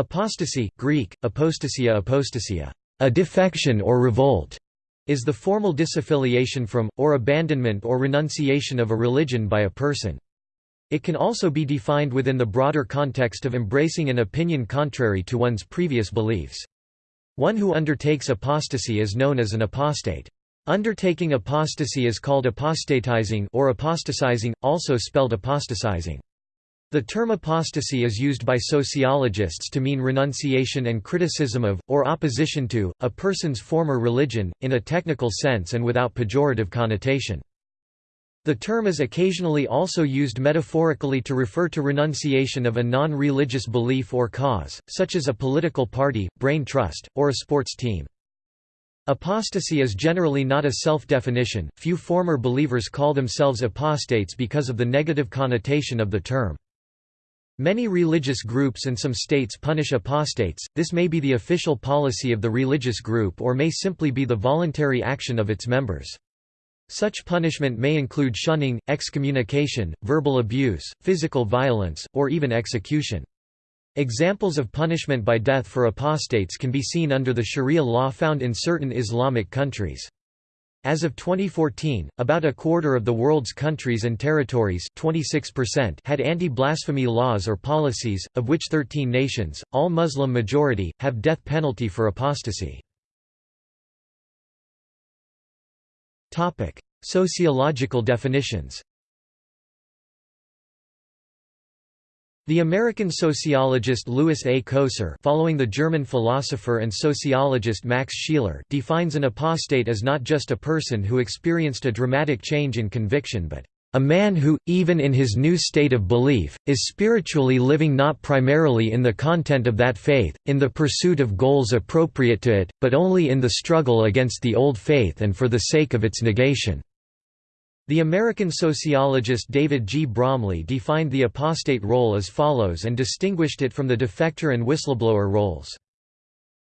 Apostasy, Greek, apostasia apostasia, a defection or revolt, is the formal disaffiliation from, or abandonment or renunciation of a religion by a person. It can also be defined within the broader context of embracing an opinion contrary to one's previous beliefs. One who undertakes apostasy is known as an apostate. Undertaking apostasy is called apostatizing or apostatizing, also spelled apostatizing. The term apostasy is used by sociologists to mean renunciation and criticism of, or opposition to, a person's former religion, in a technical sense and without pejorative connotation. The term is occasionally also used metaphorically to refer to renunciation of a non-religious belief or cause, such as a political party, brain trust, or a sports team. Apostasy is generally not a self-definition, few former believers call themselves apostates because of the negative connotation of the term. Many religious groups and some states punish apostates, this may be the official policy of the religious group or may simply be the voluntary action of its members. Such punishment may include shunning, excommunication, verbal abuse, physical violence, or even execution. Examples of punishment by death for apostates can be seen under the Sharia law found in certain Islamic countries. As of 2014, about a quarter of the world's countries and territories 26% had anti-blasphemy laws or policies, of which 13 nations, all Muslim majority, have death penalty for apostasy. Sociological definitions The American sociologist Lewis A. Coser following the German philosopher and sociologist Max Scheler defines an apostate as not just a person who experienced a dramatic change in conviction but a man who, even in his new state of belief, is spiritually living not primarily in the content of that faith, in the pursuit of goals appropriate to it, but only in the struggle against the old faith and for the sake of its negation. The American sociologist David G. Bromley defined the apostate role as follows and distinguished it from the defector and whistleblower roles.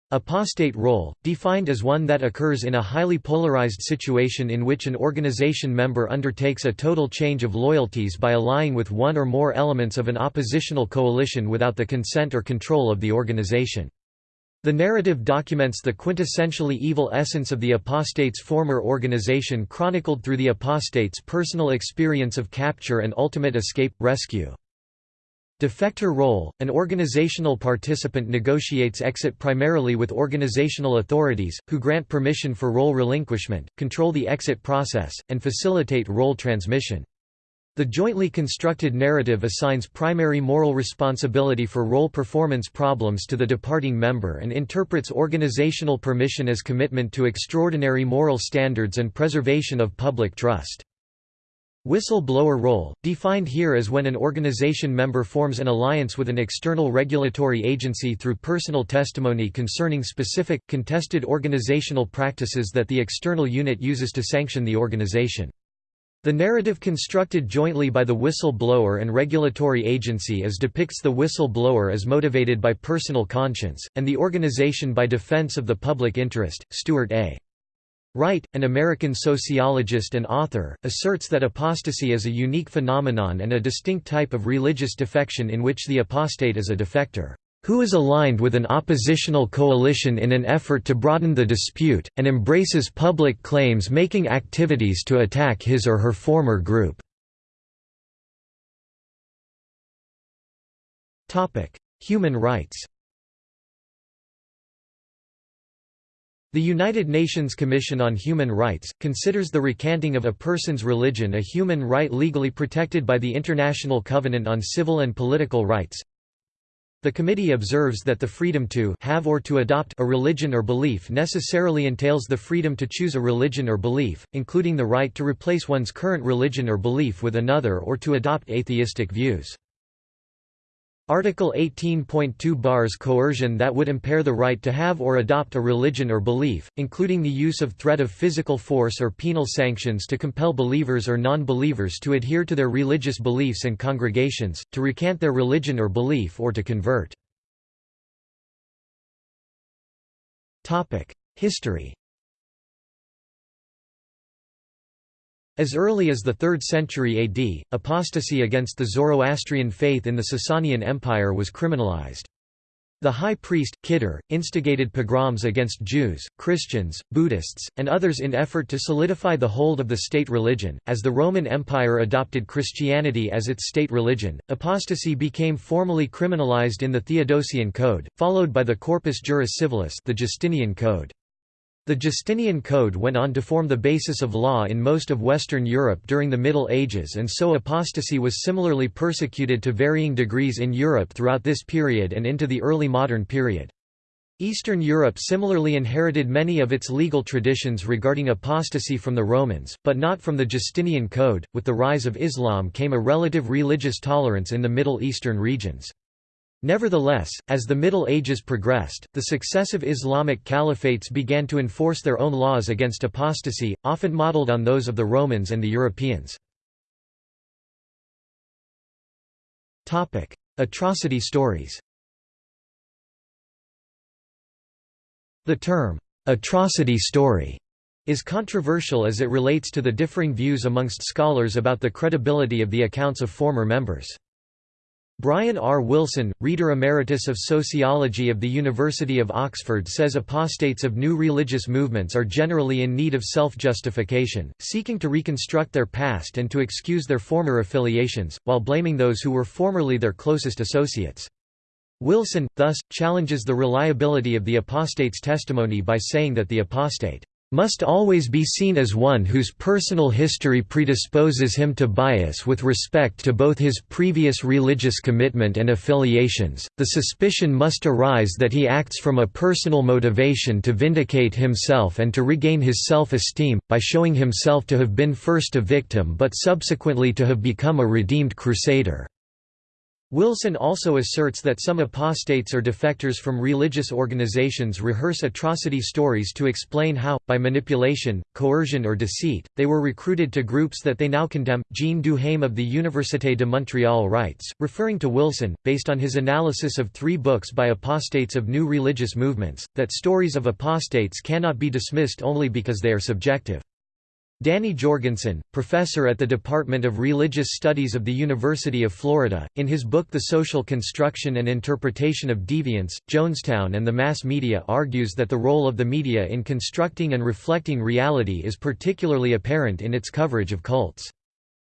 Apostate role, defined as one that occurs in a highly polarized situation in which an organization member undertakes a total change of loyalties by allying with one or more elements of an oppositional coalition without the consent or control of the organization. The narrative documents the quintessentially evil essence of the apostate's former organization chronicled through the apostate's personal experience of capture and ultimate escape, rescue. Defector role – An organizational participant negotiates exit primarily with organizational authorities, who grant permission for role relinquishment, control the exit process, and facilitate role transmission. The jointly constructed narrative assigns primary moral responsibility for role performance problems to the departing member and interprets organizational permission as commitment to extraordinary moral standards and preservation of public trust. Whistleblower role, defined here as when an organization member forms an alliance with an external regulatory agency through personal testimony concerning specific, contested organizational practices that the external unit uses to sanction the organization. The narrative constructed jointly by the whistle-blower and regulatory agency depicts the whistle-blower as motivated by personal conscience, and the organization by defense of the public interest. Stuart A. Wright, an American sociologist and author, asserts that apostasy is a unique phenomenon and a distinct type of religious defection in which the apostate is a defector who is aligned with an oppositional coalition in an effort to broaden the dispute, and embraces public claims-making activities to attack his or her former group. Human rights The United Nations Commission on Human Rights, considers the recanting of a person's religion a human right legally protected by the International Covenant on Civil and Political Rights, the committee observes that the freedom to have or to adopt a religion or belief necessarily entails the freedom to choose a religion or belief, including the right to replace one's current religion or belief with another or to adopt atheistic views. Article 18.2 bars coercion that would impair the right to have or adopt a religion or belief, including the use of threat of physical force or penal sanctions to compel believers or non-believers to adhere to their religious beliefs and congregations, to recant their religion or belief or to convert. History As early as the 3rd century AD, apostasy against the Zoroastrian faith in the Sasanian Empire was criminalized. The high priest, Kartir, instigated pogroms against Jews, Christians, Buddhists, and others in effort to solidify the hold of the state religion. As the Roman Empire adopted Christianity as its state religion, apostasy became formally criminalized in the Theodosian Code, followed by the Corpus Juris Civilis, the Justinian Code. The Justinian Code went on to form the basis of law in most of Western Europe during the Middle Ages and so apostasy was similarly persecuted to varying degrees in Europe throughout this period and into the early modern period. Eastern Europe similarly inherited many of its legal traditions regarding apostasy from the Romans, but not from the Justinian Code. With the rise of Islam came a relative religious tolerance in the Middle Eastern regions. Nevertheless, as the Middle Ages progressed, the successive Islamic caliphates began to enforce their own laws against apostasy, often modeled on those of the Romans and the Europeans. Atrocity stories The term, "'atrocity story' is controversial as it relates to the differing views amongst scholars about the credibility of the accounts of former members. Bryan R. Wilson, Reader Emeritus of Sociology of the University of Oxford says apostates of new religious movements are generally in need of self-justification, seeking to reconstruct their past and to excuse their former affiliations, while blaming those who were formerly their closest associates. Wilson, thus, challenges the reliability of the apostate's testimony by saying that the apostate must always be seen as one whose personal history predisposes him to bias with respect to both his previous religious commitment and affiliations. The suspicion must arise that he acts from a personal motivation to vindicate himself and to regain his self esteem, by showing himself to have been first a victim but subsequently to have become a redeemed crusader. Wilson also asserts that some apostates or defectors from religious organizations rehearse atrocity stories to explain how, by manipulation, coercion or deceit, they were recruited to groups that they now condemn. Jean Duhaime of the Université de Montréal writes, referring to Wilson, based on his analysis of three books by apostates of new religious movements, that stories of apostates cannot be dismissed only because they are subjective. Danny Jorgensen, professor at the Department of Religious Studies of the University of Florida, in his book The Social Construction and Interpretation of Deviance, Jonestown and the Mass Media argues that the role of the media in constructing and reflecting reality is particularly apparent in its coverage of cults.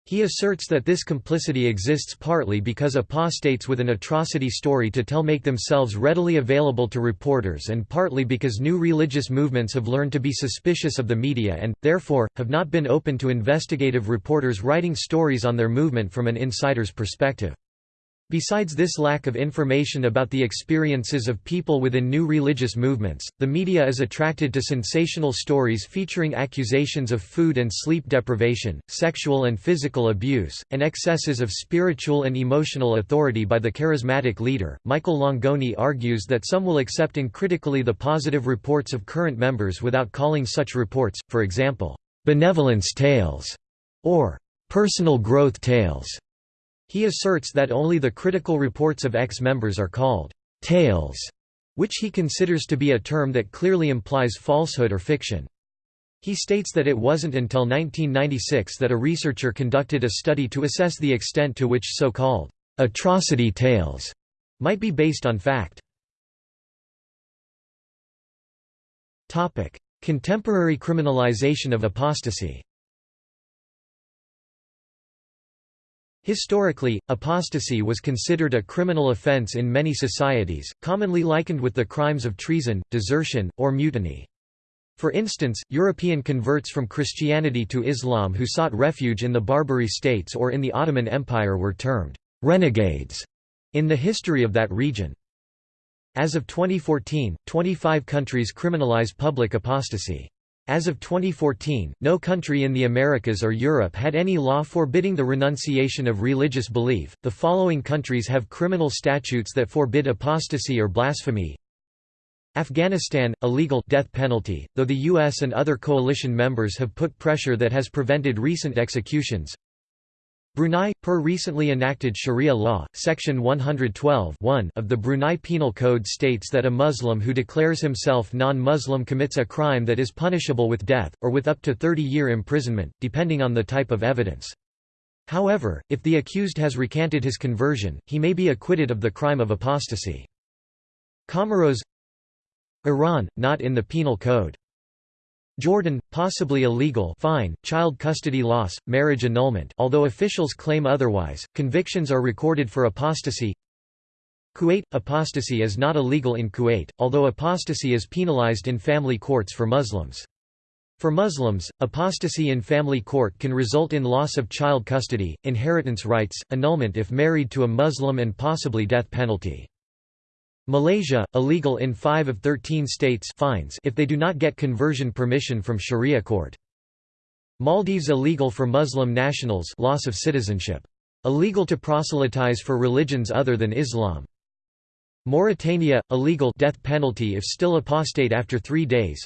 He asserts that this complicity exists partly because apostates with an atrocity story to tell make themselves readily available to reporters and partly because new religious movements have learned to be suspicious of the media and, therefore, have not been open to investigative reporters writing stories on their movement from an insider's perspective. Besides this lack of information about the experiences of people within new religious movements, the media is attracted to sensational stories featuring accusations of food and sleep deprivation, sexual and physical abuse, and excesses of spiritual and emotional authority by the charismatic leader. Michael Langone argues that some will accept uncritically the positive reports of current members without calling such reports, for example, benevolence tales or personal growth tales. He asserts that only the critical reports of ex-members are called «tales», which he considers to be a term that clearly implies falsehood or fiction. He states that it wasn't until 1996 that a researcher conducted a study to assess the extent to which so-called «atrocity tales» might be based on fact. Contemporary criminalization of apostasy Historically, apostasy was considered a criminal offense in many societies, commonly likened with the crimes of treason, desertion, or mutiny. For instance, European converts from Christianity to Islam who sought refuge in the Barbary states or in the Ottoman Empire were termed renegades in the history of that region. As of 2014, 25 countries criminalize public apostasy. As of 2014, no country in the Americas or Europe had any law forbidding the renunciation of religious belief. The following countries have criminal statutes that forbid apostasy or blasphemy. Afghanistan illegal death penalty, though the US and other coalition members have put pressure that has prevented recent executions. Brunei, per recently enacted Sharia law, Section 112 of the Brunei Penal Code states that a Muslim who declares himself non-Muslim commits a crime that is punishable with death, or with up to 30-year imprisonment, depending on the type of evidence. However, if the accused has recanted his conversion, he may be acquitted of the crime of apostasy. Comoros Iran, not in the Penal Code. Jordan, possibly illegal fine, child custody loss, marriage annulment although officials claim otherwise, convictions are recorded for apostasy Kuwait – Apostasy is not illegal in Kuwait, although apostasy is penalized in family courts for Muslims. For Muslims, apostasy in family court can result in loss of child custody, inheritance rights, annulment if married to a Muslim and possibly death penalty. Malaysia, illegal in 5 of 13 states fines if they do not get conversion permission from Sharia court. Maldives illegal for Muslim nationals loss of citizenship. Illegal to proselytize for religions other than Islam. Mauritania, illegal death penalty if still apostate after three days.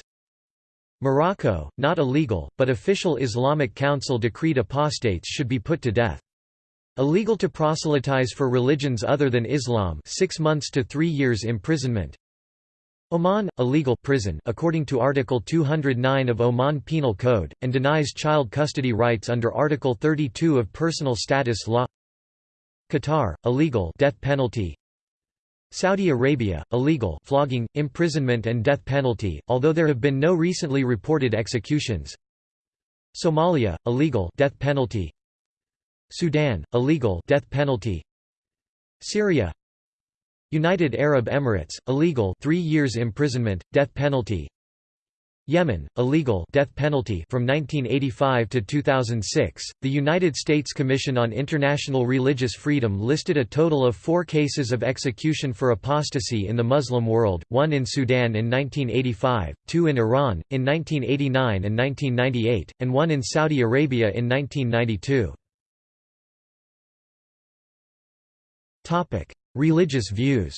Morocco, not illegal, but official Islamic council decreed apostates should be put to death. Illegal to proselytize for religions other than Islam 6 months to 3 years imprisonment. Oman, illegal prison according to Article 209 of Oman Penal Code, and denies child custody rights under Article 32 of Personal Status Law. Qatar, illegal death penalty. Saudi Arabia, illegal flogging, imprisonment and death penalty, although there have been no recently reported executions. Somalia, illegal death penalty Sudan, illegal death penalty. Syria United Arab Emirates, illegal 3 years imprisonment, death penalty. Yemen, illegal death penalty from 1985 to 2006. The United States Commission on International Religious Freedom listed a total of 4 cases of execution for apostasy in the Muslim world, one in Sudan in 1985, two in Iran in 1989 and 1998, and one in Saudi Arabia in 1992. Religious views.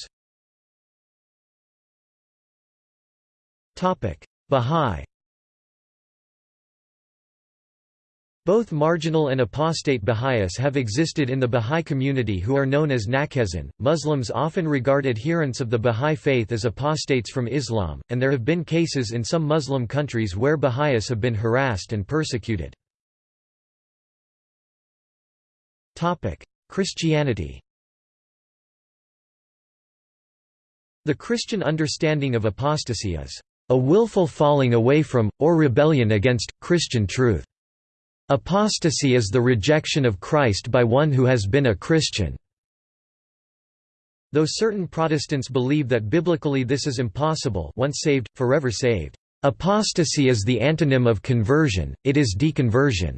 Topic: Bahá'í Both marginal and apostate Baha'is have existed in the Baha'i community who are known as Naqshband. Muslims often regard adherents of the Baha'i faith as apostates from Islam, and there have been cases in some Muslim countries where Baha'is have been harassed and persecuted. Christianity The Christian understanding of apostasy is a willful falling away from, or rebellion against, Christian truth. Apostasy is the rejection of Christ by one who has been a Christian. Though certain Protestants believe that biblically this is impossible once saved, forever saved. Apostasy is the antonym of conversion, it is deconversion.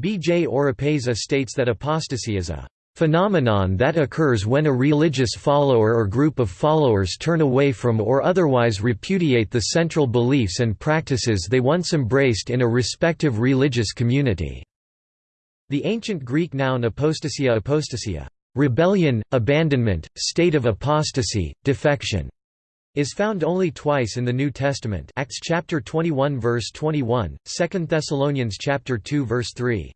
B. J. Oropeza states that apostasy is a Phenomenon that occurs when a religious follower or group of followers turn away from or otherwise repudiate the central beliefs and practices they once embraced in a respective religious community. The ancient Greek noun apostasia apostasia rebellion, abandonment, state of apostasy, defection, is found only twice in the New Testament Acts chapter 21 verse 21, 2 Thessalonians chapter 2 verse 3.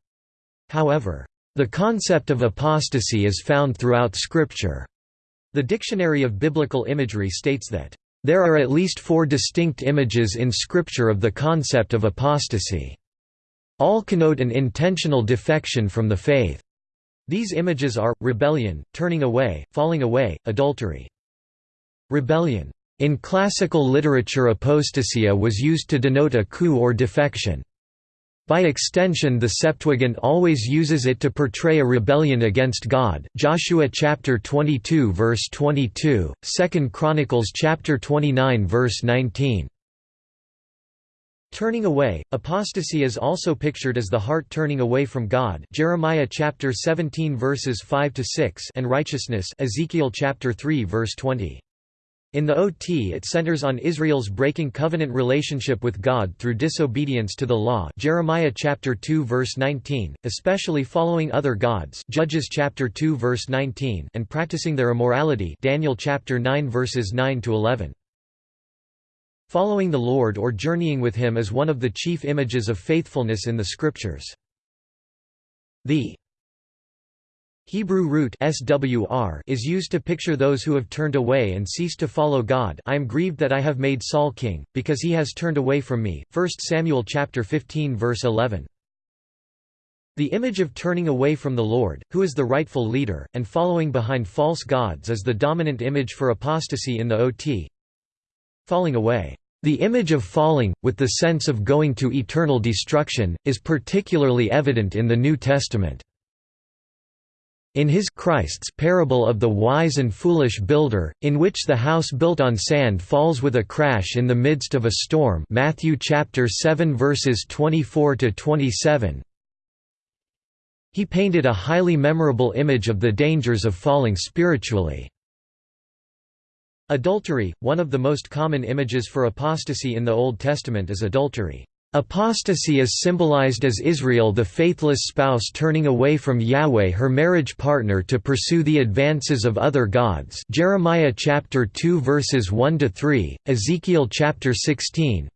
However, the concept of apostasy is found throughout Scripture. The Dictionary of Biblical Imagery states that, "...there are at least four distinct images in Scripture of the concept of apostasy. All connote an intentional defection from the faith. These images are, rebellion, turning away, falling away, adultery. Rebellion. In classical literature apostasia was used to denote a coup or defection. By extension the Septuagint always uses it to portray a rebellion against God Joshua chapter 22 verse 22, 2 Chronicles chapter 29 verse 19. Turning away, apostasy is also pictured as the heart turning away from God Jeremiah chapter 17 verses 5 to 6 and righteousness Ezekiel chapter 3 verse 20. In the OT it centers on Israel's breaking covenant relationship with God through disobedience to the law Jeremiah chapter 2 verse 19, especially following other gods Judges chapter 2 verse 19 and practicing their immorality Daniel chapter 9 verses 9 to 11. Following the Lord or journeying with him is one of the chief images of faithfulness in the scriptures. The Hebrew root swr is used to picture those who have turned away and ceased to follow God I am grieved that I have made Saul king, because he has turned away from me 1 Samuel chapter 15 verse 11. The image of turning away from the Lord, who is the rightful leader, and following behind false gods is the dominant image for apostasy in the OT. Falling away. The image of falling, with the sense of going to eternal destruction, is particularly evident in the New Testament. In his Christ's parable of the wise and foolish builder, in which the house built on sand falls with a crash in the midst of a storm Matthew chapter 7 verses 24 to 27. He painted a highly memorable image of the dangers of falling spiritually. Adultery, one of the most common images for apostasy in the Old Testament is adultery. Apostasy is symbolized as Israel the faithless spouse turning away from Yahweh her marriage partner to pursue the advances of other gods. Jeremiah chapter 2 verses 1 to 3 Ezekiel chapter 16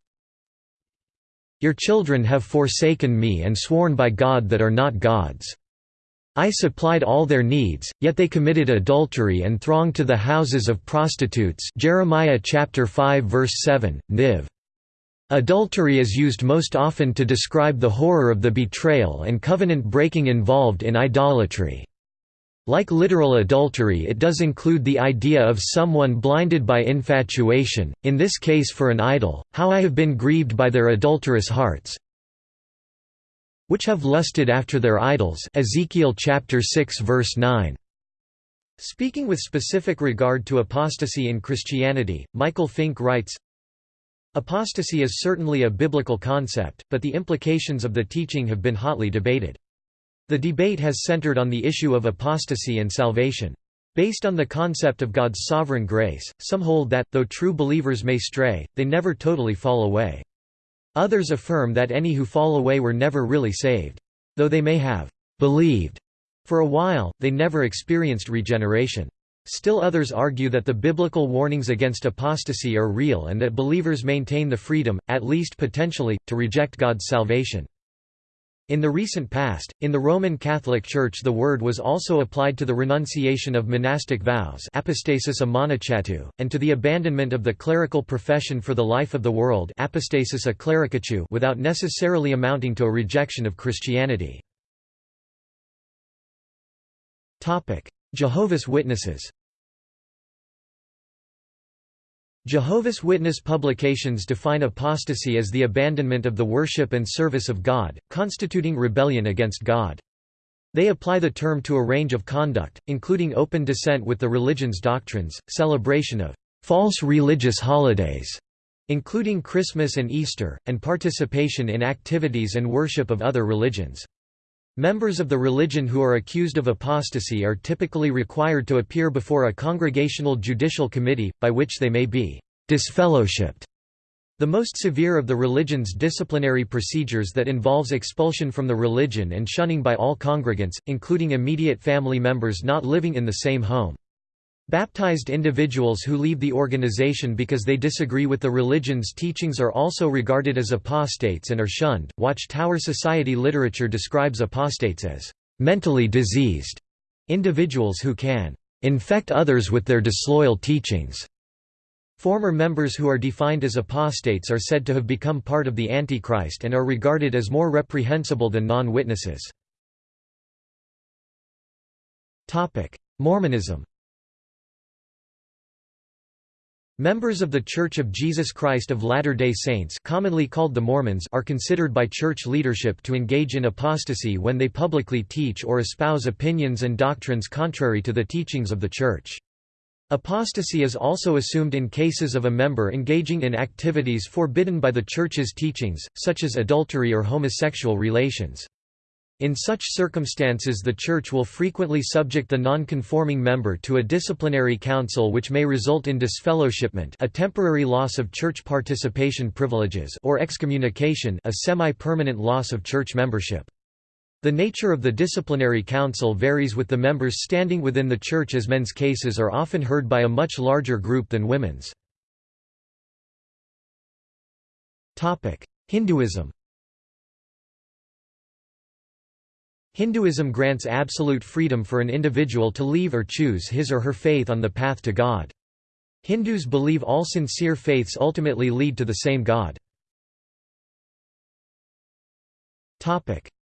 Your children have forsaken me and sworn by God that are not gods. I supplied all their needs, yet they committed adultery and thronged to the houses of prostitutes. Jeremiah chapter 5 verse 7, Niv. Adultery is used most often to describe the horror of the betrayal and covenant breaking involved in idolatry. Like literal adultery it does include the idea of someone blinded by infatuation, in this case for an idol, how I have been grieved by their adulterous hearts, which have lusted after their idols Ezekiel chapter 6 verse 9. Speaking with specific regard to apostasy in Christianity, Michael Fink writes, Apostasy is certainly a biblical concept, but the implications of the teaching have been hotly debated. The debate has centered on the issue of apostasy and salvation. Based on the concept of God's sovereign grace, some hold that, though true believers may stray, they never totally fall away. Others affirm that any who fall away were never really saved. Though they may have «believed» for a while, they never experienced regeneration. Still others argue that the biblical warnings against apostasy are real and that believers maintain the freedom, at least potentially, to reject God's salvation. In the recent past, in the Roman Catholic Church the word was also applied to the renunciation of monastic vows apostasis monachatu, and to the abandonment of the clerical profession for the life of the world apostasis a clericachu without necessarily amounting to a rejection of Christianity. Jehovah's Witnesses Jehovah's Witness publications define apostasy as the abandonment of the worship and service of God, constituting rebellion against God. They apply the term to a range of conduct, including open dissent with the religion's doctrines, celebration of false religious holidays, including Christmas and Easter, and participation in activities and worship of other religions. Members of the religion who are accused of apostasy are typically required to appear before a congregational judicial committee, by which they may be disfellowshipped. The most severe of the religion's disciplinary procedures that involves expulsion from the religion and shunning by all congregants, including immediate family members not living in the same home. Baptized individuals who leave the organization because they disagree with the religion's teachings are also regarded as apostates and are shunned. Watchtower Society literature describes apostates as mentally diseased individuals who can infect others with their disloyal teachings. Former members who are defined as apostates are said to have become part of the Antichrist and are regarded as more reprehensible than non-witnesses. Mormonism Members of The Church of Jesus Christ of Latter-day Saints commonly called the Mormons are considered by church leadership to engage in apostasy when they publicly teach or espouse opinions and doctrines contrary to the teachings of the Church. Apostasy is also assumed in cases of a member engaging in activities forbidden by the Church's teachings, such as adultery or homosexual relations. In such circumstances the Church will frequently subject the non-conforming member to a disciplinary council which may result in disfellowshipment a temporary loss of church participation privileges or excommunication a semi-permanent loss of church membership. The nature of the disciplinary council varies with the members standing within the church as men's cases are often heard by a much larger group than women's. Hinduism Hinduism grants absolute freedom for an individual to leave or choose his or her faith on the path to God. Hindus believe all sincere faiths ultimately lead to the same God.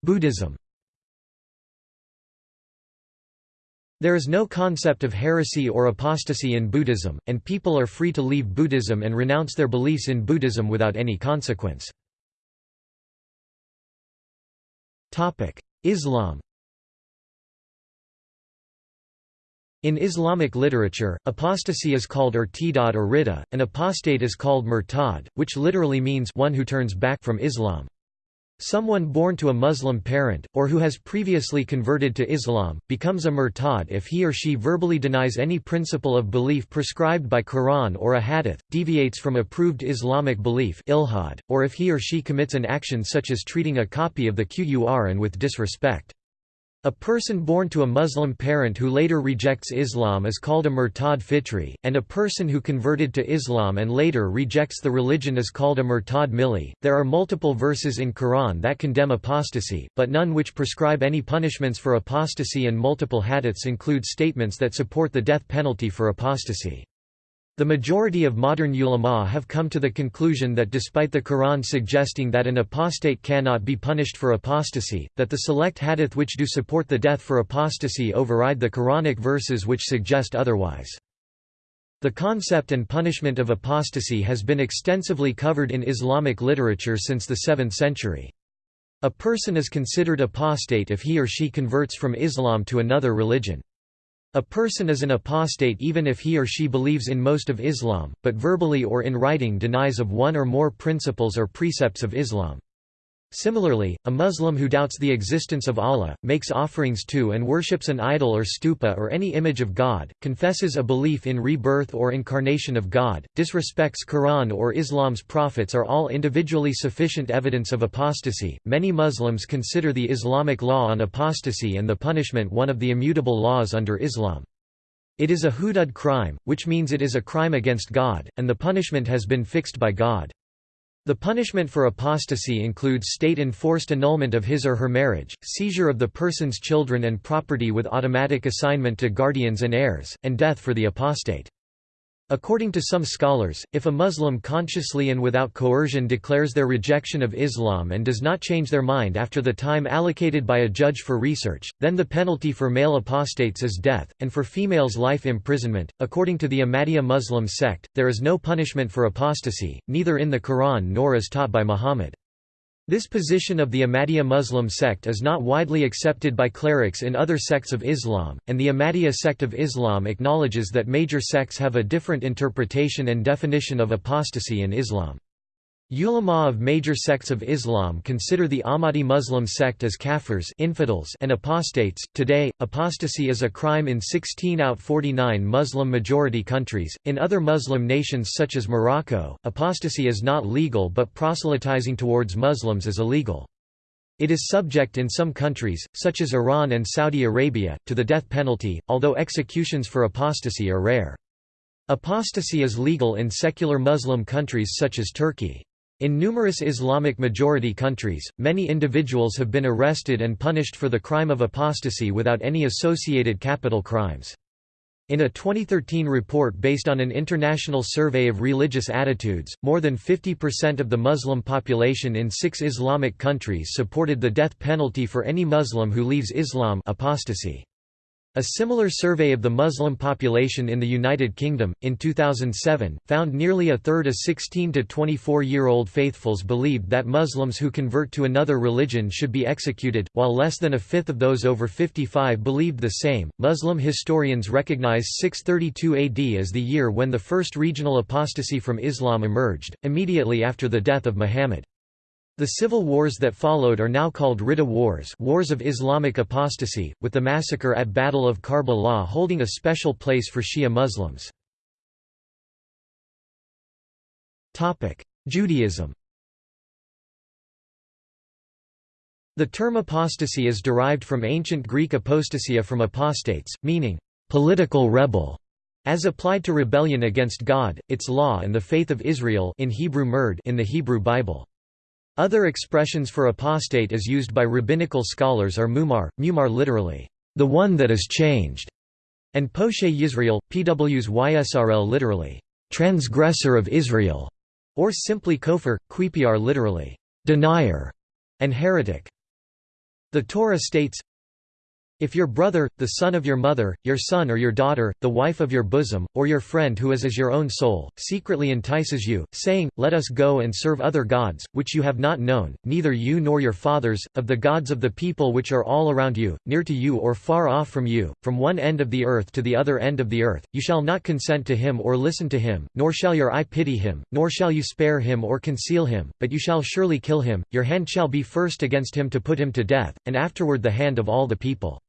Buddhism There is no concept of heresy or apostasy in Buddhism, and people are free to leave Buddhism and renounce their beliefs in Buddhism without any consequence. Islam In Islamic literature, apostasy is called irtidad or ridda, and apostate is called murtad, which literally means one who turns back from Islam. Someone born to a Muslim parent, or who has previously converted to Islam, becomes a murtad if he or she verbally denies any principle of belief prescribed by Quran or a hadith, deviates from approved Islamic belief ilhad, or if he or she commits an action such as treating a copy of the Qur'an with disrespect. A person born to a Muslim parent who later rejects Islam is called a murtad fitri, and a person who converted to Islam and later rejects the religion is called a murtad milli. There are multiple verses in Quran that condemn apostasy, but none which prescribe any punishments for apostasy and multiple hadiths include statements that support the death penalty for apostasy. The majority of modern ulama have come to the conclusion that despite the Quran suggesting that an apostate cannot be punished for apostasy, that the select hadith which do support the death for apostasy override the Quranic verses which suggest otherwise. The concept and punishment of apostasy has been extensively covered in Islamic literature since the 7th century. A person is considered apostate if he or she converts from Islam to another religion. A person is an apostate even if he or she believes in most of Islam, but verbally or in writing denies of one or more principles or precepts of Islam. Similarly, a Muslim who doubts the existence of Allah, makes offerings to and worships an idol or stupa or any image of God, confesses a belief in rebirth or incarnation of God, disrespects Quran or Islam's prophets are all individually sufficient evidence of apostasy. Many Muslims consider the Islamic law on apostasy and the punishment one of the immutable laws under Islam. It is a hudud crime, which means it is a crime against God, and the punishment has been fixed by God. The punishment for apostasy includes state-enforced annulment of his or her marriage, seizure of the person's children and property with automatic assignment to guardians and heirs, and death for the apostate. According to some scholars, if a Muslim consciously and without coercion declares their rejection of Islam and does not change their mind after the time allocated by a judge for research, then the penalty for male apostates is death, and for females life imprisonment. According to the Ahmadiyya Muslim sect, there is no punishment for apostasy, neither in the Quran nor as taught by Muhammad. This position of the Ahmadiyya Muslim sect is not widely accepted by clerics in other sects of Islam, and the Ahmadiyya sect of Islam acknowledges that major sects have a different interpretation and definition of apostasy in Islam. Ulama of major sects of Islam consider the Ahmadi Muslim sect as kafirs infidels and apostates. Today, apostasy is a crime in 16 out 49 Muslim-majority countries. In other Muslim nations such as Morocco, apostasy is not legal but proselytizing towards Muslims is illegal. It is subject in some countries, such as Iran and Saudi Arabia, to the death penalty, although executions for apostasy are rare. Apostasy is legal in secular Muslim countries such as Turkey. In numerous Islamic majority countries, many individuals have been arrested and punished for the crime of apostasy without any associated capital crimes. In a 2013 report based on an international survey of religious attitudes, more than 50% of the Muslim population in six Islamic countries supported the death penalty for any Muslim who leaves Islam apostasy. A similar survey of the Muslim population in the United Kingdom, in 2007, found nearly a third of 16 to 24-year-old faithfuls believed that Muslims who convert to another religion should be executed, while less than a fifth of those over 55 believed the same. Muslim historians recognize 632 AD as the year when the first regional apostasy from Islam emerged, immediately after the death of Muhammad. The civil wars that followed are now called Ridda Wars Wars of Islamic Apostasy, with the massacre at Battle of Karbala holding a special place for Shia Muslims. Judaism The term apostasy is derived from ancient Greek apostasia from apostates, meaning, "...political rebel", as applied to rebellion against God, its law and the faith of Israel in Hebrew murd in the Hebrew Bible. Other expressions for apostate as used by rabbinical scholars are mumar, mumar literally, the one that is changed, and poshe Yisrael, pws ysrl literally, transgressor of Israel, or simply kofar, quipiar literally, denier, and heretic. The Torah states, If your brother, the son of your mother, your son or your daughter, the wife of your bosom, or your friend who is as your own soul, secretly entices you, saying, Let us go and serve other gods, which you have not known, neither you nor your fathers, of the gods of the people which are all around you, near to you or far off from you, from one end of the earth to the other end of the earth, you shall not consent to him or listen to him, nor shall your eye pity him, nor shall you spare him or conceal him, but you shall surely kill him, your hand shall be first against him to put him to death, and afterward the hand of all the people.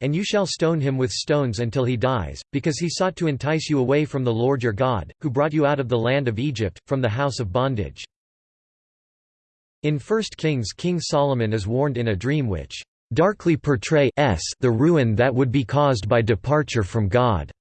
And you shall stone him with stones until he dies, because he sought to entice you away from the Lord your God, who brought you out of the land of Egypt, from the house of bondage. In 1 Kings King Solomon is warned in a dream which darkly portray the ruin that would be caused by departure from God.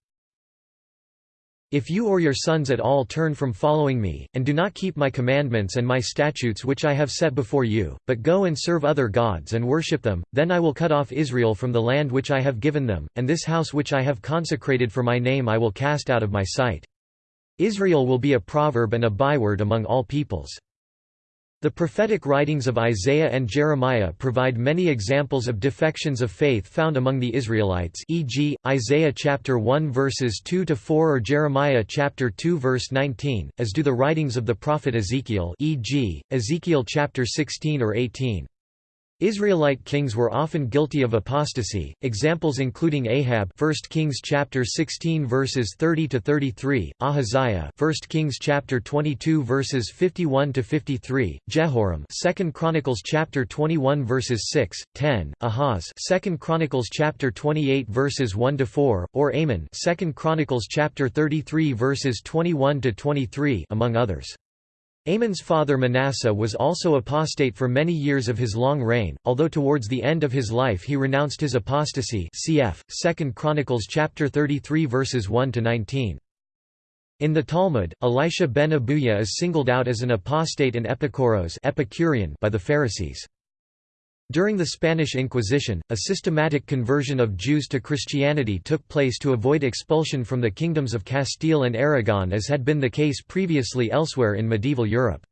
If you or your sons at all turn from following me, and do not keep my commandments and my statutes which I have set before you, but go and serve other gods and worship them, then I will cut off Israel from the land which I have given them, and this house which I have consecrated for my name I will cast out of my sight. Israel will be a proverb and a byword among all peoples. The prophetic writings of Isaiah and Jeremiah provide many examples of defections of faith found among the Israelites e.g., Isaiah chapter 1 verses 2 to 4 or Jeremiah chapter 2 verse 19, as do the writings of the prophet Ezekiel e.g., Ezekiel chapter 16 or 18. Israelite kings were often guilty of apostasy. Examples including Ahab, 1 Kings chapter 16 verses 30 to 33, Ahaziah, 1 Kings chapter 22 verses 51 to 53, Jehoram, 2 Chronicles chapter 21 verses 6, 10, Ahaz, 2 Chronicles chapter 28 verses 1 to 4, or Amon, 2 Chronicles chapter 33 verses 21 to 23, among others. Amon's father Manasseh was also apostate for many years of his long reign, although towards the end of his life he renounced his apostasy cf. 2 Chronicles chapter 33 verses 1 to 19. In the Talmud, Elisha ben Abuya is singled out as an apostate and epikuros Epicurean by the Pharisees. During the Spanish Inquisition, a systematic conversion of Jews to Christianity took place to avoid expulsion from the kingdoms of Castile and Aragon as had been the case previously elsewhere in medieval Europe.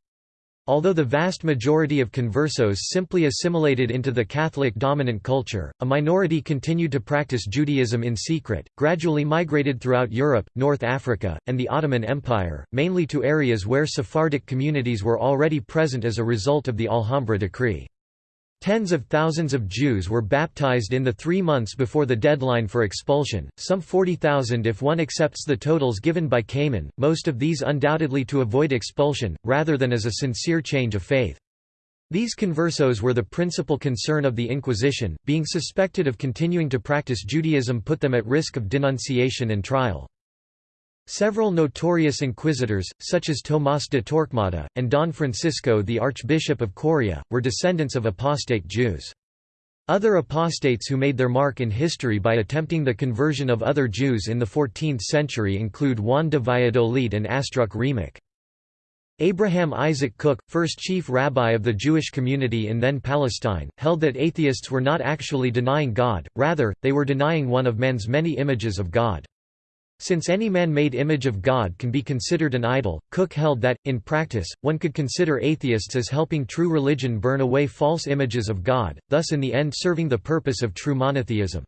Although the vast majority of conversos simply assimilated into the Catholic dominant culture, a minority continued to practice Judaism in secret, gradually migrated throughout Europe, North Africa, and the Ottoman Empire, mainly to areas where Sephardic communities were already present as a result of the Alhambra decree. Tens of thousands of Jews were baptized in the three months before the deadline for expulsion, some 40,000 if one accepts the totals given by Kamen, most of these undoubtedly to avoid expulsion, rather than as a sincere change of faith. These conversos were the principal concern of the Inquisition, being suspected of continuing to practice Judaism put them at risk of denunciation and trial. Several notorious inquisitors, such as Tomás de Torquemada, and Don Francisco the Archbishop of Coria, were descendants of apostate Jews. Other apostates who made their mark in history by attempting the conversion of other Jews in the 14th century include Juan de Valladolid and Astruc Remoch. Abraham Isaac Cook, first chief rabbi of the Jewish community in then Palestine, held that atheists were not actually denying God, rather, they were denying one of man's many images of God. Since any man-made image of God can be considered an idol, Cook held that, in practice, one could consider atheists as helping true religion burn away false images of God, thus in the end serving the purpose of true monotheism.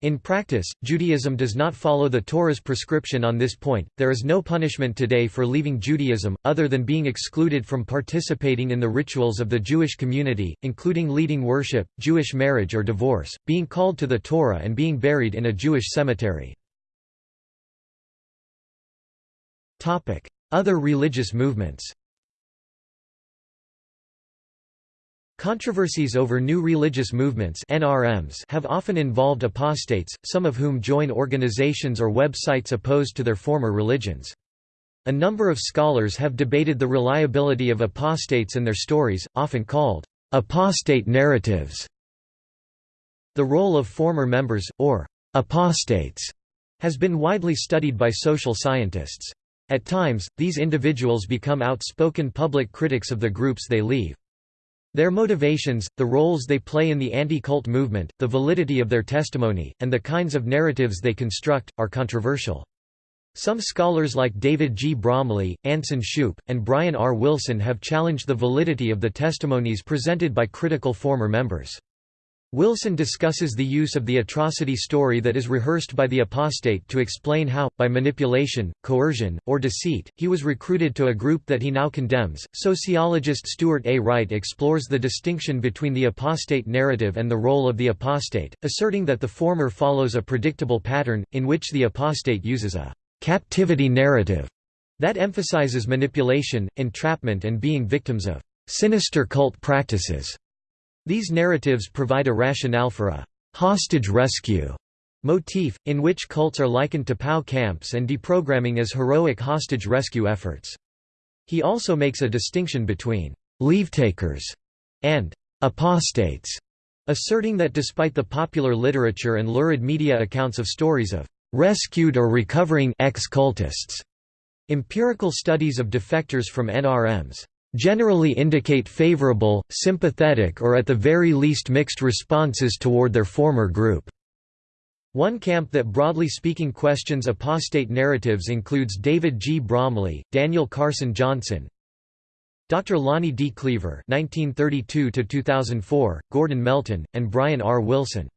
In practice, Judaism does not follow the Torah's prescription on this point. There is no punishment today for leaving Judaism, other than being excluded from participating in the rituals of the Jewish community, including leading worship, Jewish marriage or divorce, being called to the Torah and being buried in a Jewish cemetery. Other religious movements Controversies over new religious movements NRMs have often involved apostates, some of whom join organizations or websites opposed to their former religions. A number of scholars have debated the reliability of apostates and their stories, often called apostate narratives. The role of former members, or apostates, has been widely studied by social scientists. At times, these individuals become outspoken public critics of the groups they leave. Their motivations, the roles they play in the anti-cult movement, the validity of their testimony, and the kinds of narratives they construct, are controversial. Some scholars like David G. Bromley, Anson Shupe, and Bryan R. Wilson have challenged the validity of the testimonies presented by critical former members. Wilson discusses the use of the atrocity story that is rehearsed by the apostate to explain how, by manipulation, coercion, or deceit, he was recruited to a group that he now condemns. Sociologist Stuart A. Wright explores the distinction between the apostate narrative and the role of the apostate, asserting that the former follows a predictable pattern, in which the apostate uses a captivity narrative that emphasizes manipulation, entrapment, and being victims of sinister cult practices. These narratives provide a rationale for a «hostage rescue» motif, in which cults are likened to POW camps and deprogramming as heroic hostage rescue efforts. He also makes a distinction between «leavetakers» and «apostates», asserting that despite the popular literature and lurid media accounts of stories of «rescued or recovering ex-cultists», empirical studies of defectors from NRMs generally indicate favorable, sympathetic or at the very least mixed responses toward their former group. One camp that broadly speaking questions apostate narratives includes David G. Bromley, Daniel Carson Johnson, Dr. Lonnie D. Kliever (1932–2004), Gordon Melton, and Bryan R. Wilson.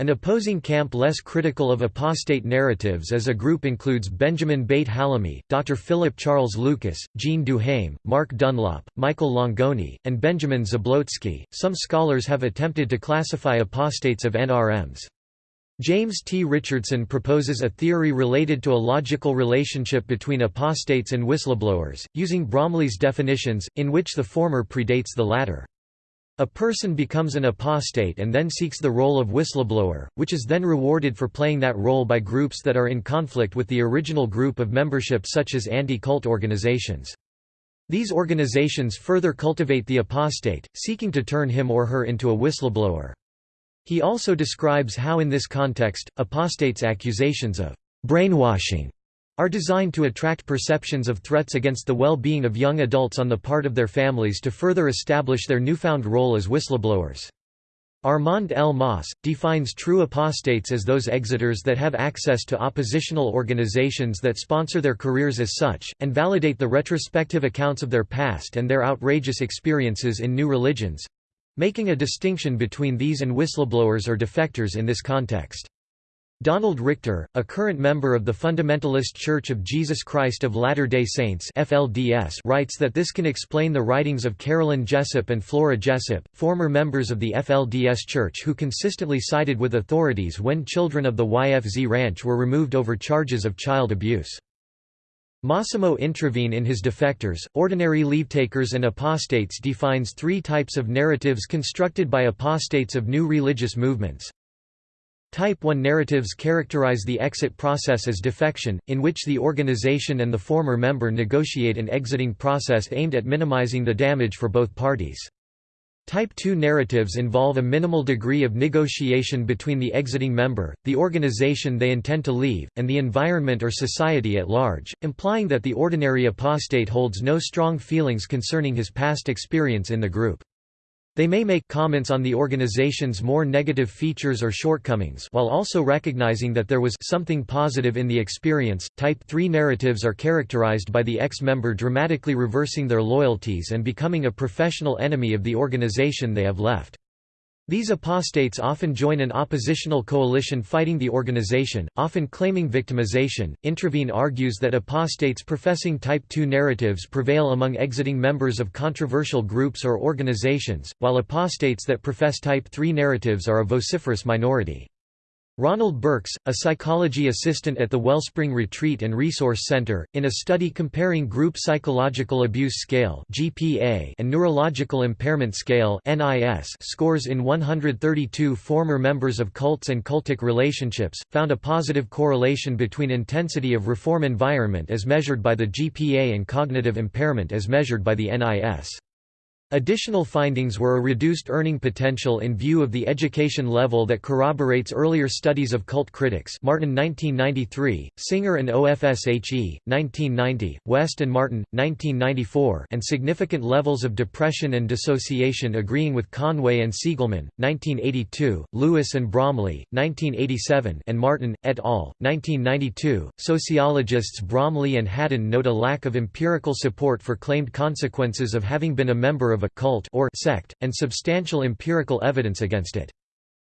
An opposing camp less critical of apostate narratives as a group includes Benjamin Beit-Hallahmi, Dr. Philip Charles Lucas, Jean Duhaime, Mark Dunlop, Michael Langone, and Benjamin Zablocki. Some scholars have attempted to classify apostates of NRMs. James T. Richardson proposes a theory related to a logical relationship between apostates and whistleblowers, using Bromley's definitions, in which the former predates the latter. A person becomes an apostate and then seeks the role of whistleblower, which is then rewarded for playing that role by groups that are in conflict with the original group of membership such as anti-cult organizations. These organizations further cultivate the apostate, seeking to turn him or her into a whistleblower. He also describes how in this context, apostates' accusations of brainwashing are designed to attract perceptions of threats against the well-being of young adults on the part of their families to further establish their newfound role as whistleblowers. Armand L. Mauss, defines true apostates as those exiters that have access to oppositional organizations that sponsor their careers as such, and validate the retrospective accounts of their past and their outrageous experiences in new religions—making a distinction between these and whistleblowers or defectors in this context. Donald Richter, a current member of the Fundamentalist Church of Jesus Christ of Latter-day Saints FLDS writes that this can explain the writings of Carolyn Jessop and Flora Jessop, former members of the FLDS Church who consistently sided with authorities when children of the YFZ Ranch were removed over charges of child abuse. Massimo Introvigne in his Defectors, Ordinary Leavetakers and Apostates defines three types of narratives constructed by apostates of new religious movements. Type 1 narratives characterize the exit process as defection, in which the organization and the former member negotiate an exiting process aimed at minimizing the damage for both parties. Type 2 narratives involve a minimal degree of negotiation between the exiting member, the organization they intend to leave, and the environment or society at large, implying that the ordinary apostate holds no strong feelings concerning his past experience in the group. They may make comments on the organization's more negative features or shortcomings while also recognizing that there was something positive in the experience. Type 3 narratives are characterized by the ex-member dramatically reversing their loyalties and becoming a professional enemy of the organization they have left. These apostates often join an oppositional coalition fighting the organization, often claiming victimization. Introvigne argues that apostates professing Type II narratives prevail among exiting members of controversial groups or organizations, while apostates that profess Type III narratives are a vociferous minority. Ronald Burks, a psychology assistant at the Wellspring Retreat and Resource Center, in a study comparing Group Psychological Abuse Scale (GPA) and Neurological Impairment Scale (NIS) scores in 132 former members of cults and cultic relationships, found a positive correlation between intensity of reform environment as measured by the GPA and cognitive impairment as measured by the NIS. Additional findings were a reduced earning potential in view of the education level that corroborates earlier studies of cult critics Martin 1993, Singer and OFSHE, 1990, West and Martin, 1994 and significant levels of depression and dissociation agreeing with Conway and Siegelman, 1982, Lewis and Bromley, 1987 and Martin, et al., 1992. Sociologists Bromley and Hadden note a lack of empirical support for claimed consequences of having been a member of a cult or sect, and substantial empirical evidence against it.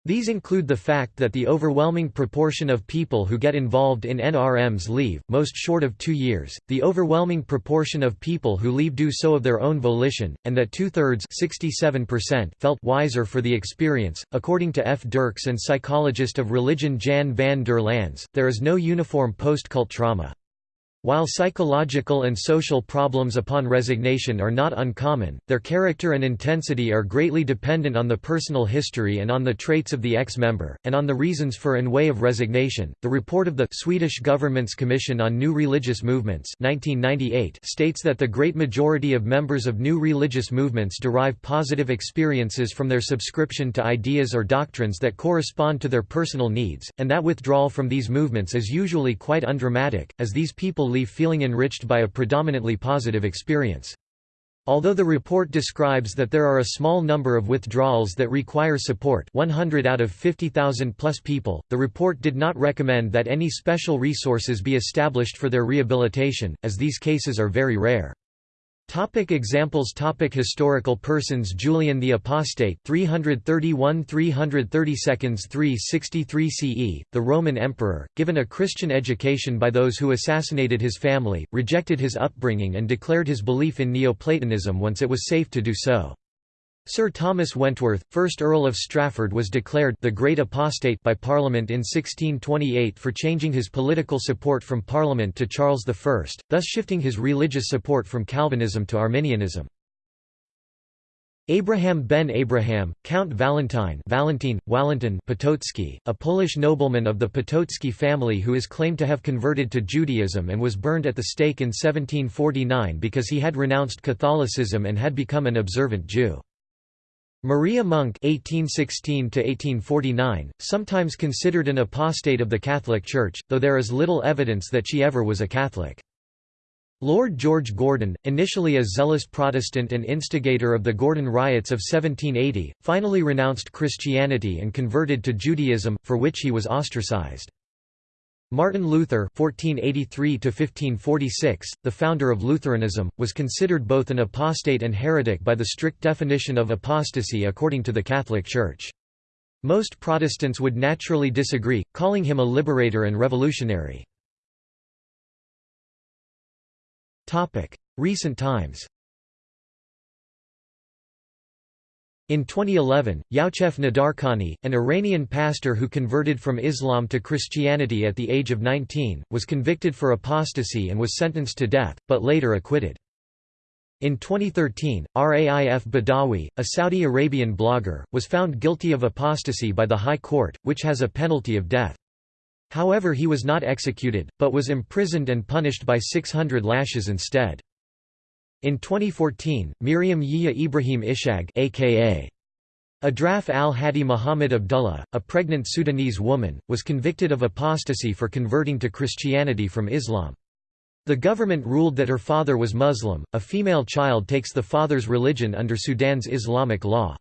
These include the fact that the overwhelming proportion of people who get involved in NRMs leave, most short of two years, the overwhelming proportion of people who leave do so of their own volition, and that two-thirds felt wiser for the experience. According to F. Derks and psychologist of religion Jan van der Lans, there is no uniform post-cult trauma. While psychological and social problems upon resignation are not uncommon, their character and intensity are greatly dependent on the personal history and on the traits of the ex-member, and on the reasons for and way of resignation. The report of the Swedish government's Commission on New Religious Movements 1998 states that the great majority of members of new religious movements derive positive experiences from their subscription to ideas or doctrines that correspond to their personal needs, and that withdrawal from these movements is usually quite undramatic, as these people leave feeling enriched by a predominantly positive experience. Although the report describes that there are a small number of withdrawals that require support 100 out of 50,000 plus people, the report did not recommend that any special resources be established for their rehabilitation, as these cases are very rare. Topic examples Topic Historical persons Julian the Apostate 331 332 363 CE, the Roman Emperor, given a Christian education by those who assassinated his family, rejected his upbringing and declared his belief in Neoplatonism once it was safe to do so. Sir Thomas Wentworth, 1st Earl of Strafford was declared the Great Apostate by Parliament in 1628 for changing his political support from Parliament to Charles I, thus shifting his religious support from Calvinism to Arminianism. Abraham ben Abraham, Count Valentine Valentin, Walentin Potocki, a Polish nobleman of the Potocki family who is claimed to have converted to Judaism and was burned at the stake in 1749 because he had renounced Catholicism and had become an observant Jew. Maria Monk (1816–1849), sometimes considered an apostate of the Catholic Church, though there is little evidence that she ever was a Catholic. Lord George Gordon, initially a zealous Protestant and instigator of the Gordon riots of 1780, finally renounced Christianity and converted to Judaism, for which he was ostracized. Martin Luther (1483–1546), the founder of Lutheranism, was considered both an apostate and heretic by the strict definition of apostasy according to the Catholic Church. Most Protestants would naturally disagree, calling him a liberator and revolutionary. Recent times In 2011, Youcef Nadarkhani, an Iranian pastor who converted from Islam to Christianity at the age of 19, was convicted for apostasy and was sentenced to death, but later acquitted. In 2013, Raif Badawi, a Saudi Arabian blogger, was found guilty of apostasy by the High Court, which has a penalty of death. However he was not executed, but was imprisoned and punished by 600 lashes instead. In 2014, Meriam Yahia Ibrahim Ishag aka Adraf al-Hadi Muhammad Abdullah, a pregnant Sudanese woman, was convicted of apostasy for converting to Christianity from Islam. The government ruled that her father was Muslim. A female child takes the father's religion under Sudan's Islamic law.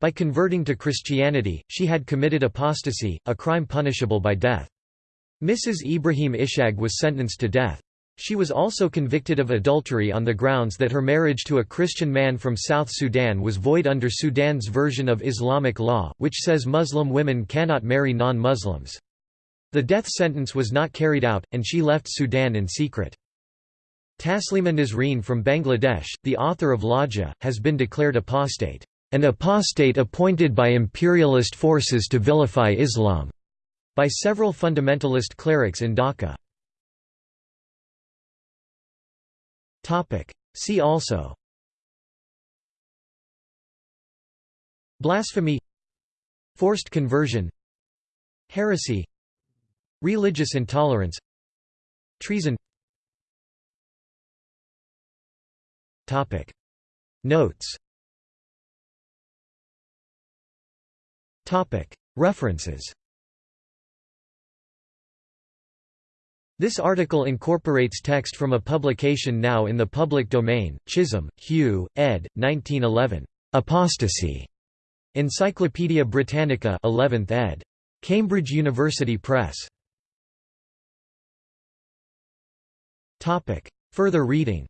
By converting to Christianity, she had committed apostasy, a crime punishable by death. Mrs. Ibrahim Ishag was sentenced to death. She was also convicted of adultery on the grounds that her marriage to a Christian man from South Sudan was void under Sudan's version of Islamic law, which says Muslim women cannot marry non-Muslims. The death sentence was not carried out, and she left Sudan in secret. Taslima Nasreen from Bangladesh, the author of Lajja, has been declared apostate, an apostate appointed by imperialist forces to vilify Islam, by several fundamentalist clerics in Dhaka. Topic. See also. Blasphemy. Forced conversion. Heresy. Religious intolerance. Treason. Topic. Notes. Topic. References This article incorporates text from a publication now in the public domain, Chisholm, Hugh, ed. 1911. Apostasy. Encyclopædia Britannica 11th ed. Cambridge University Press. Topic: Further reading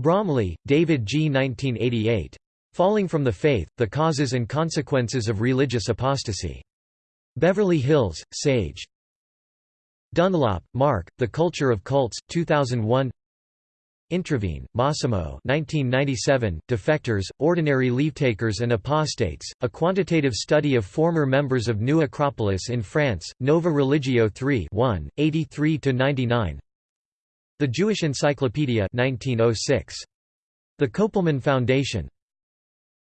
Bromley, David G. 1988. Falling from the Faith, The Causes and Consequences of Religious Apostasy. Beverly Hills, Sage. Dunlop, Mark, The Culture of Cults, 2001 Introvigne, Massimo 1997, Defectors, Ordinary Leavetakers and Apostates, A Quantitative Study of Former Members of New Acropolis in France, Nova Religio 3 1, 83–99 The Jewish Encyclopedia 1906. The Kopelman Foundation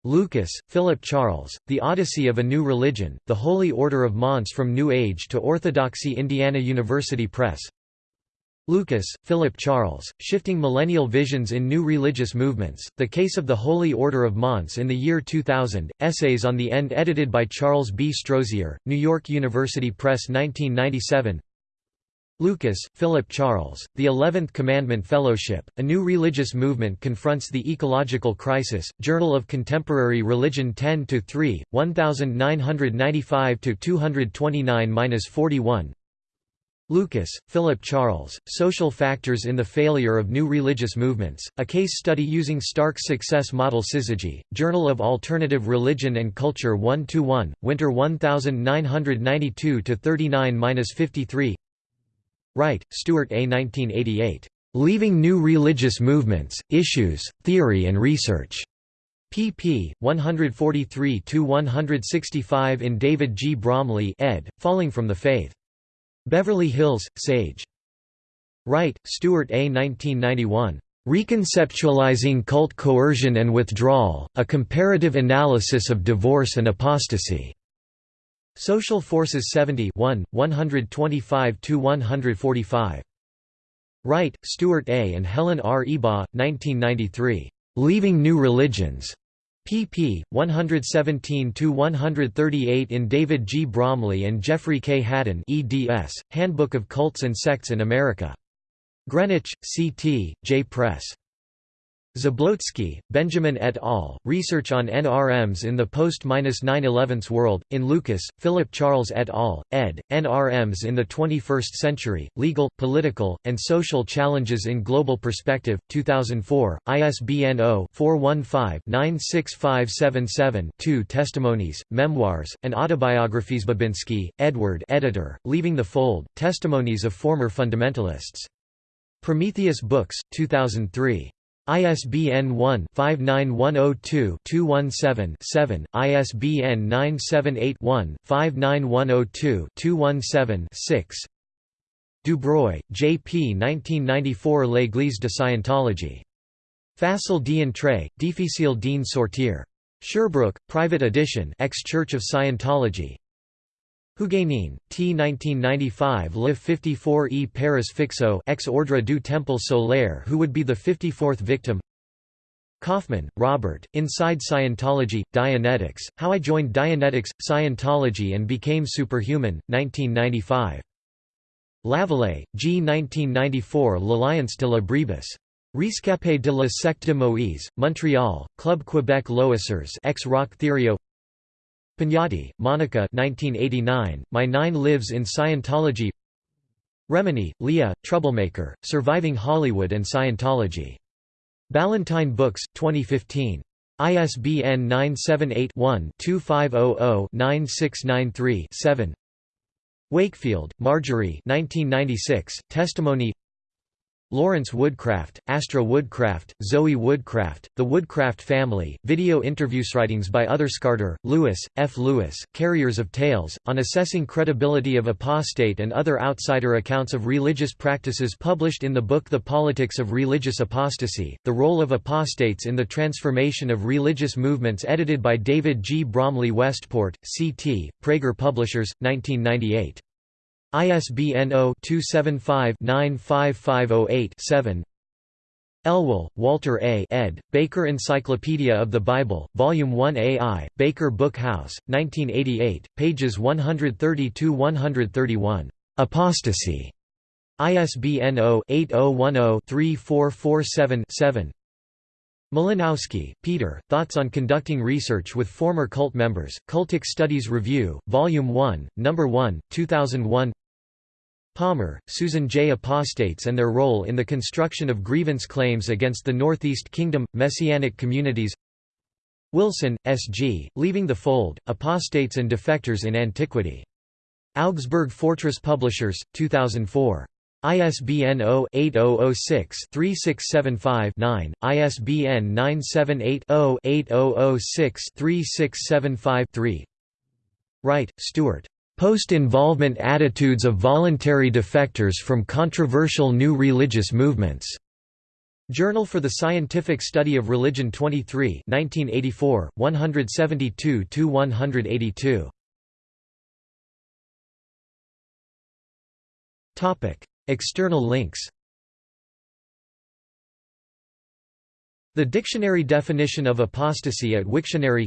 Lucas, Philip Charles, The Odyssey of a New Religion, The Holy Order of MANS from New Age to Orthodoxy Indiana University Press Lucas, Philip Charles, Shifting Millennial Visions in New Religious Movements, The Case of the Holy Order of MANS in the Year 2000, Essays on the End edited by Charles B. Strozier, New York University Press 1997 Lucas, Philip Charles, The Eleventh Commandment Fellowship, A New Religious Movement Confronts the Ecological Crisis, Journal of Contemporary Religion 10-3, 1995-229-41 Lucas, Philip Charles, Social Factors in the Failure of New Religious Movements, a case study using Stark's success model Syzygy, Journal of Alternative Religion and Culture 1–1, Winter 1992–39–53 Wright, Stuart A. 1988. Leaving New Religious Movements, Issues, Theory and Research. pp. 143–165 in David G. Bromley ed., Falling from the Faith. Beverly Hills, Sage. Wright, Stuart A. 1991. Reconceptualizing Cult Coercion and Withdrawal, A Comparative Analysis of Divorce and Apostasy. Social Forces 70 125–145. Wright, Stuart A. and Helen R. Ebaugh, 1993. Leaving New Religions pp. 117–138 in David G. Bromley and Jeffrey K. Hadden eds, Handbook of Cults and Sects in America. Greenwich, C.T., J. Press. Zablocki, Benjamin et al., Research on NRMs in the Post-9-11 World, in Lucas, Philip Charles et al., ed., NRMs in the 21st Century, Legal, Political, and Social Challenges in Global Perspective, 2004, ISBN 0-415-96577-2 Testimonies, Memoirs, and Autobiographies Babinski, Edward editor, Leaving the Fold, Testimonies of Former Fundamentalists. Prometheus Books, 2003. ISBN 1-59102-217-7, ISBN 978-1-59102-217-6 Dubreuil, J. P. 1994 L'Église de Scientologie. Facile d'entrer, difficile d'en sortir. Sherbrooke, private edition ex-Church of Scientology, Huguenin, T. 1995 Le 54 e Paris Fixot ex Ordre du Temple Solaire who would be the 54th victim Kaufman, Robert, Inside Scientology, Dianetics, How I Joined Dianetics, Scientology and Became Superhuman, 1995. Lavallee, G. 1994 L'Alliance de la Brebis. Rescapé de la secte de Moïse, Montreal, Club Quebec Loisirs ex Roch Thériault Pignotti, Monica 1989, My Nine Lives in Scientology Remini, Leah, Troublemaker, Surviving Hollywood and Scientology. Ballantine Books, 2015. ISBN 978-1-2500-9693-7 Wakefield, Margery 1996, Testimony Lawrence Woodcraft, Astra Woodcraft, Zoe Woodcraft, The Woodcraft Family, video interviews writings by other Scarter, Lewis, F. Lewis, Carriers of Tales, on assessing credibility of apostate and other outsider accounts of religious practices published in the book The Politics of Religious Apostasy, The Role of Apostates in the Transformation of Religious Movements edited by David G. Bromley Westport, C.T., Praeger Publishers, 1998. ISBN 0-275-95508-7 Elwell, Walter A. ed., Baker Encyclopedia of the Bible, Volume 1 AI, Baker Book House, 1988, pages 132–131. Apostasy. ISBN 0-8010-3447-7 Malinoski, Peter, Thoughts on Conducting Research with Former Cult Members, Cultic Studies Review, Volume 1, No. 1, 2001 Palmer, Susan J. Apostates and Their Role in the Construction of Grievance Claims Against the Northeast Kingdom – Messianic Communities Wilson, S. G., Leaving the Fold, Apostates and Defectors in Antiquity. Augsburg Fortress Publishers, 2004. ISBN 0-8006-3675-9, ISBN 978-0-8006-3675-3 Wright, Stuart. Post-involvement attitudes of voluntary defectors from controversial new religious movements. Journal for the Scientific Study of Religion 23 1984, 172–182. External links. The dictionary definition of apostasy at Wiktionary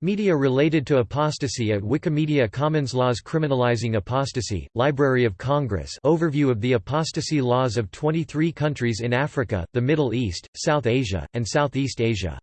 Media related to apostasy at Wikimedia Commons Laws criminalizing apostasy, Library of Congress overview of the apostasy laws of 23 countries in Africa, the Middle East, South Asia, and Southeast Asia